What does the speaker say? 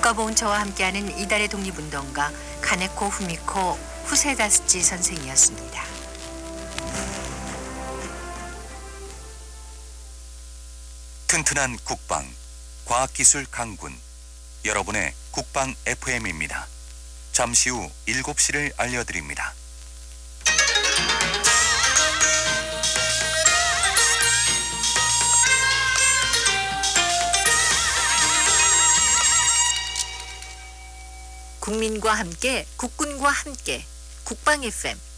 국가보훈처와 함께하는 이달의 독립운동가 카네코 후미코 후세다스치 선생이었습니다. 튼튼한 국방, 과학기술 강군, 여러분의 국방 FM입니다. 잠시 후 7시를 알려드립니다. 국민과 함께 국군과 함께 국방 FM